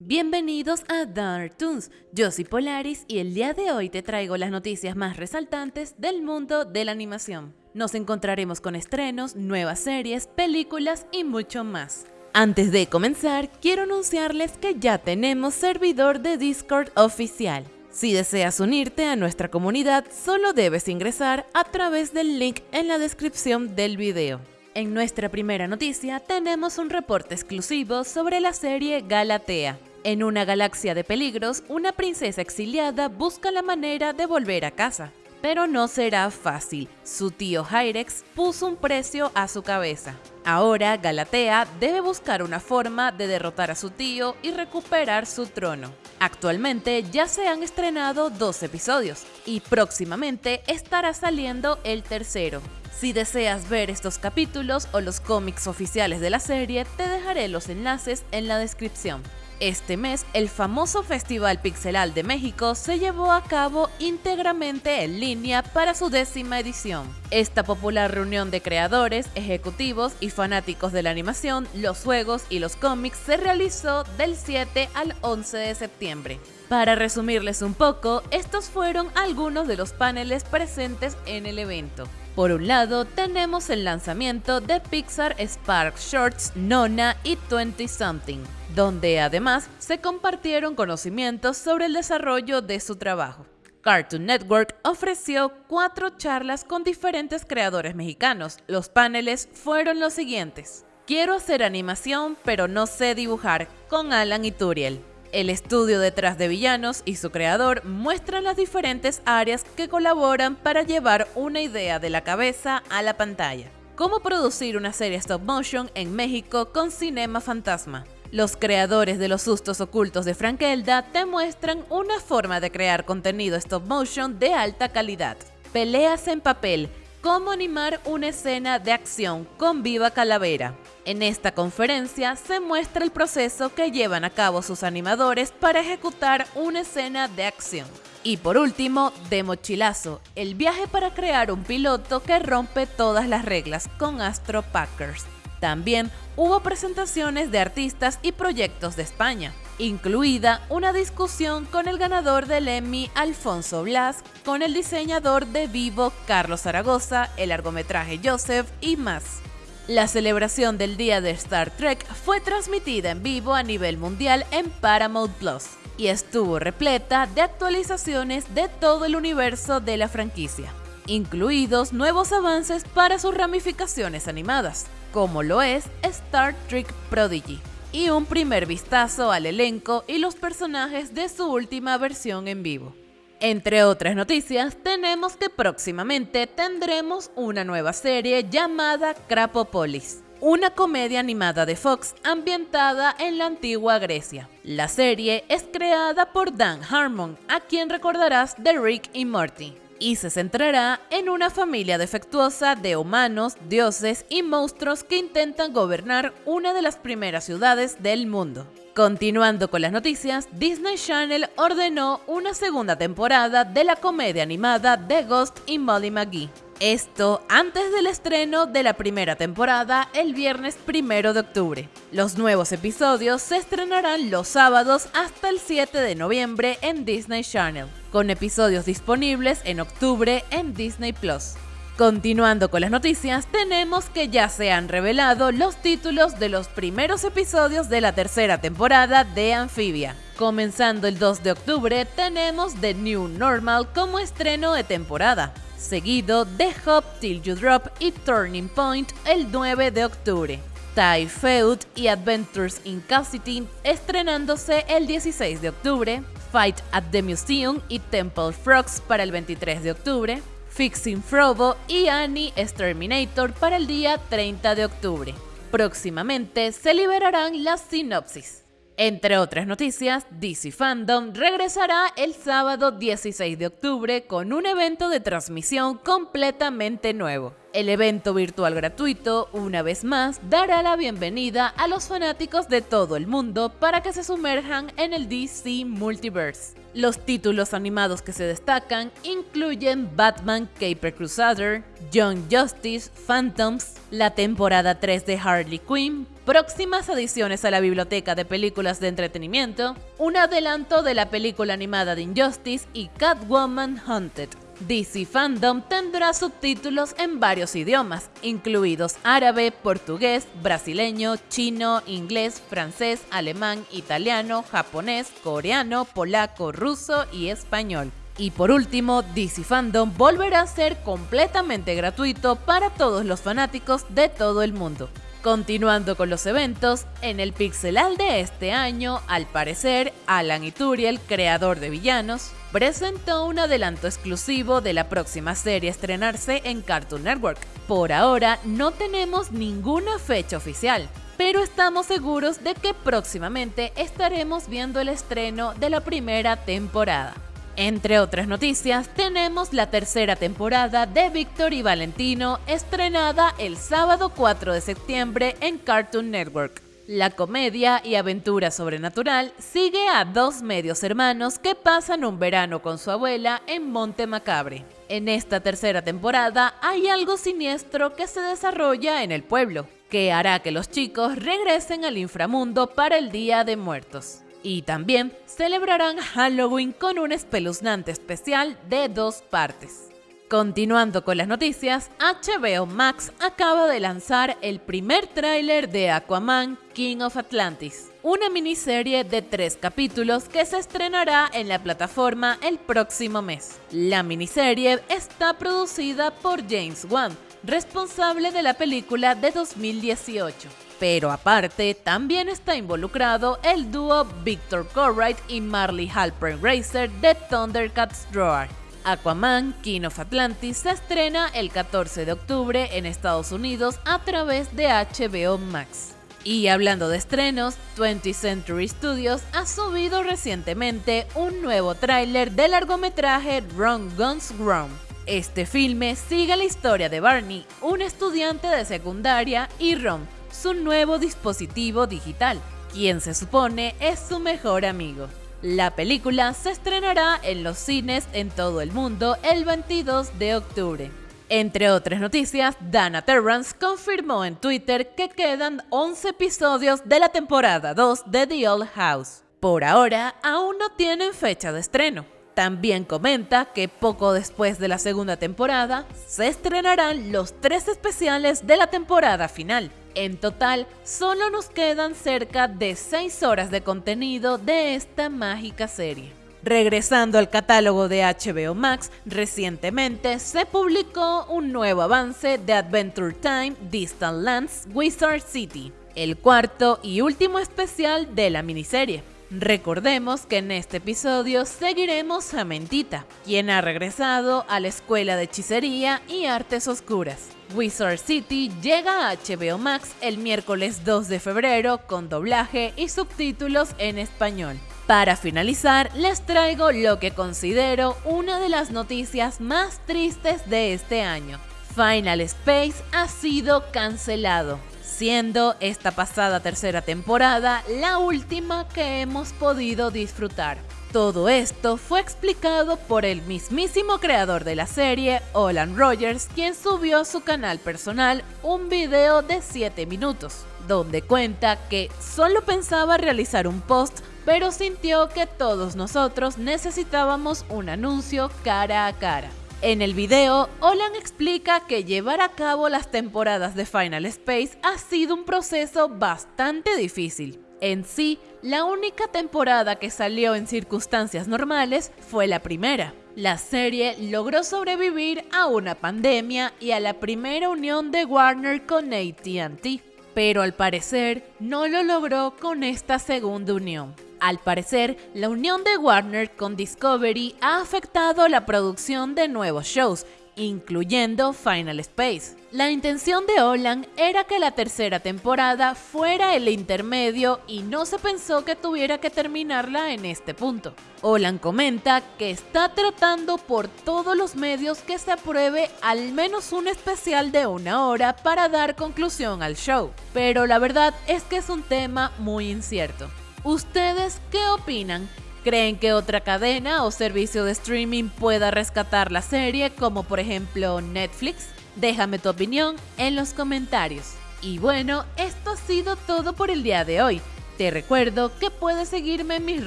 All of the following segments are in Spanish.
Bienvenidos a Dark Toons, yo soy Polaris y el día de hoy te traigo las noticias más resaltantes del mundo de la animación. Nos encontraremos con estrenos, nuevas series, películas y mucho más. Antes de comenzar, quiero anunciarles que ya tenemos servidor de Discord oficial. Si deseas unirte a nuestra comunidad, solo debes ingresar a través del link en la descripción del video. En nuestra primera noticia tenemos un reporte exclusivo sobre la serie Galatea. En una galaxia de peligros, una princesa exiliada busca la manera de volver a casa. Pero no será fácil, su tío Hyrex puso un precio a su cabeza. Ahora Galatea debe buscar una forma de derrotar a su tío y recuperar su trono. Actualmente ya se han estrenado dos episodios y próximamente estará saliendo el tercero. Si deseas ver estos capítulos o los cómics oficiales de la serie, te dejaré los enlaces en la descripción. Este mes, el famoso Festival Pixelal de México se llevó a cabo íntegramente en línea para su décima edición. Esta popular reunión de creadores, ejecutivos y fanáticos de la animación, los juegos y los cómics se realizó del 7 al 11 de septiembre. Para resumirles un poco, estos fueron algunos de los paneles presentes en el evento. Por un lado, tenemos el lanzamiento de Pixar Spark Shorts, Nona y 20 Something, donde además se compartieron conocimientos sobre el desarrollo de su trabajo. Cartoon Network ofreció cuatro charlas con diferentes creadores mexicanos. Los paneles fueron los siguientes. Quiero hacer animación, pero no sé dibujar, con Alan y Turiel. El estudio detrás de Villanos y su creador muestran las diferentes áreas que colaboran para llevar una idea de la cabeza a la pantalla. Cómo producir una serie stop motion en México con Cinema Fantasma. Los creadores de los sustos ocultos de Frankelda te muestran una forma de crear contenido stop motion de alta calidad. Peleas en papel, cómo animar una escena de acción con Viva Calavera. En esta conferencia se muestra el proceso que llevan a cabo sus animadores para ejecutar una escena de acción. Y por último, de mochilazo, el viaje para crear un piloto que rompe todas las reglas con Astro Packers. También hubo presentaciones de artistas y proyectos de España, incluida una discusión con el ganador del Emmy Alfonso Blas, con el diseñador de Vivo Carlos Zaragoza, el largometraje Joseph y más. La celebración del Día de Star Trek fue transmitida en vivo a nivel mundial en Paramount Plus y estuvo repleta de actualizaciones de todo el universo de la franquicia, incluidos nuevos avances para sus ramificaciones animadas, como lo es Star Trek Prodigy, y un primer vistazo al elenco y los personajes de su última versión en vivo. Entre otras noticias, tenemos que próximamente tendremos una nueva serie llamada Crapopolis, una comedia animada de Fox ambientada en la antigua Grecia. La serie es creada por Dan Harmon, a quien recordarás de Rick y Morty, y se centrará en una familia defectuosa de humanos, dioses y monstruos que intentan gobernar una de las primeras ciudades del mundo. Continuando con las noticias, Disney Channel ordenó una segunda temporada de la comedia animada The Ghost y Molly McGee. Esto antes del estreno de la primera temporada el viernes 1 de octubre. Los nuevos episodios se estrenarán los sábados hasta el 7 de noviembre en Disney Channel, con episodios disponibles en octubre en Disney Plus. Continuando con las noticias, tenemos que ya se han revelado los títulos de los primeros episodios de la tercera temporada de Amphibia. Comenzando el 2 de octubre, tenemos The New Normal como estreno de temporada, seguido de Hop Till You Drop y Turning Point el 9 de octubre. Tai Feud y Adventures in Cassidy estrenándose el 16 de octubre, Fight at the Museum y Temple Frogs para el 23 de octubre, Fixing Frobo y Annie Exterminator para el día 30 de octubre. Próximamente se liberarán las sinopsis. Entre otras noticias, DC Fandom regresará el sábado 16 de octubre con un evento de transmisión completamente nuevo. El evento virtual gratuito, una vez más, dará la bienvenida a los fanáticos de todo el mundo para que se sumerjan en el DC Multiverse. Los títulos animados que se destacan incluyen Batman Caper Crusader, Young Justice, Phantoms, la temporada 3 de Harley Quinn, próximas adiciones a la biblioteca de películas de entretenimiento, un adelanto de la película animada de Injustice y Catwoman Hunted. DC Fandom tendrá subtítulos en varios idiomas, incluidos árabe, portugués, brasileño, chino, inglés, francés, alemán, italiano, japonés, coreano, polaco, ruso y español. Y por último, DC Fandom volverá a ser completamente gratuito para todos los fanáticos de todo el mundo. Continuando con los eventos, en el Pixelal de este año, al parecer, Alan Ituriel, creador de Villanos, presentó un adelanto exclusivo de la próxima serie a estrenarse en Cartoon Network. Por ahora no tenemos ninguna fecha oficial, pero estamos seguros de que próximamente estaremos viendo el estreno de la primera temporada. Entre otras noticias, tenemos la tercera temporada de Víctor y Valentino, estrenada el sábado 4 de septiembre en Cartoon Network. La comedia y aventura sobrenatural sigue a dos medios hermanos que pasan un verano con su abuela en Monte Macabre. En esta tercera temporada hay algo siniestro que se desarrolla en el pueblo, que hará que los chicos regresen al inframundo para el Día de Muertos. Y también celebrarán Halloween con un espeluznante especial de dos partes. Continuando con las noticias, HBO Max acaba de lanzar el primer tráiler de Aquaman King of Atlantis, una miniserie de tres capítulos que se estrenará en la plataforma el próximo mes. La miniserie está producida por James Wan, responsable de la película de 2018. Pero aparte, también está involucrado el dúo Victor Corright y Marley Halpern Racer de Thundercats Roar. Aquaman King of Atlantis se estrena el 14 de octubre en Estados Unidos a través de HBO Max. Y hablando de estrenos, 20th Century Studios ha subido recientemente un nuevo tráiler del largometraje Run Guns Grown. Este filme sigue la historia de Barney, un estudiante de secundaria, y Ron, su nuevo dispositivo digital, quien se supone es su mejor amigo. La película se estrenará en los cines en todo el mundo el 22 de octubre. Entre otras noticias, Dana Terrance confirmó en Twitter que quedan 11 episodios de la temporada 2 de The Old House. Por ahora, aún no tienen fecha de estreno. También comenta que poco después de la segunda temporada se estrenarán los tres especiales de la temporada final, en total, solo nos quedan cerca de 6 horas de contenido de esta mágica serie. Regresando al catálogo de HBO Max, recientemente se publicó un nuevo avance de Adventure Time Distant Lands Wizard City, el cuarto y último especial de la miniserie. Recordemos que en este episodio seguiremos a Mentita, quien ha regresado a la escuela de hechicería y artes oscuras. Wizard City llega a HBO Max el miércoles 2 de febrero con doblaje y subtítulos en español. Para finalizar, les traigo lo que considero una de las noticias más tristes de este año. Final Space ha sido cancelado, siendo esta pasada tercera temporada la última que hemos podido disfrutar. Todo esto fue explicado por el mismísimo creador de la serie, Olan Rogers, quien subió a su canal personal un video de 7 minutos, donde cuenta que solo pensaba realizar un post, pero sintió que todos nosotros necesitábamos un anuncio cara a cara. En el video, Olan explica que llevar a cabo las temporadas de Final Space ha sido un proceso bastante difícil, en sí, la única temporada que salió en circunstancias normales fue la primera. La serie logró sobrevivir a una pandemia y a la primera unión de Warner con ATT, pero al parecer no lo logró con esta segunda unión. Al parecer, la unión de Warner con Discovery ha afectado la producción de nuevos shows incluyendo Final Space. La intención de Olan era que la tercera temporada fuera el intermedio y no se pensó que tuviera que terminarla en este punto. Olan comenta que está tratando por todos los medios que se apruebe al menos un especial de una hora para dar conclusión al show, pero la verdad es que es un tema muy incierto. ¿Ustedes qué opinan? ¿Creen que otra cadena o servicio de streaming pueda rescatar la serie, como por ejemplo Netflix? Déjame tu opinión en los comentarios. Y bueno, esto ha sido todo por el día de hoy. Te recuerdo que puedes seguirme en mis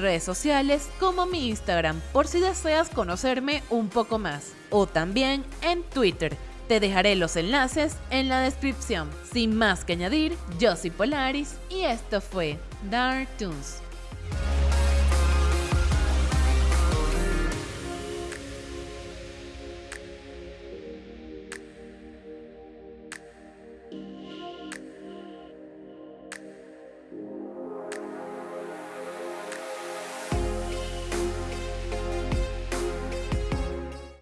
redes sociales como mi Instagram por si deseas conocerme un poco más. O también en Twitter. Te dejaré los enlaces en la descripción. Sin más que añadir, yo soy Polaris y esto fue Dark Toons.